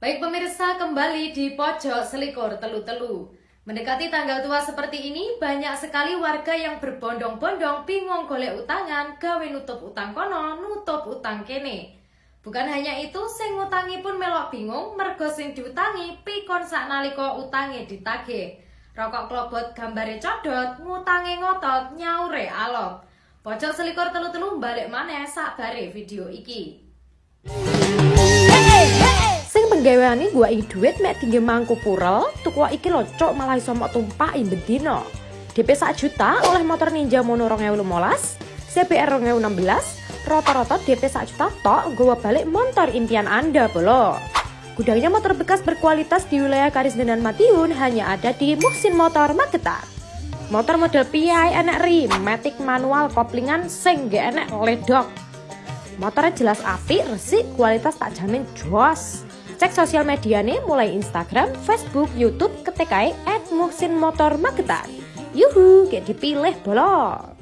Baik pemirsa kembali di pojok selikur telu-telu. Mendekati tanggal tua seperti ini, banyak sekali warga yang berbondong-bondong bingung golek utangan, gawe nutup utang kono, nutup utang kene. Bukan hanya itu, sing ngutangi pun melok bingung, mergo sing diutangi pikon sak naliko utangi ditagih. Rokok klobot gambare codot, ngutangi ngotot, nyaure alok. Pojok selikur telu-telu balik mana sak bare video iki. Penggaweane gua iki duit mek tinggi mangku purel, tuku iki lho cok malah iso mok tumpaki bendino. DP 1 juta oleh motor Ninja Mono 2015, CBR 2016, rata-rata DP 1 juta tok gua balik motor impian Anda bolo. Gudangnya motor bekas berkualitas di wilayah Karisdenan Matiun hanya ada di Muxin Motor Magetan. Motor model PI enak ri, matic manual koplingan sing gak enak ledok. Motornya jelas api, resik, kualitas tak jamin jos. Cek sosial medianya mulai Instagram, Facebook, Youtube ketik at Muhsin Motor Magetan. Yuhu, kayak dipilih bolong.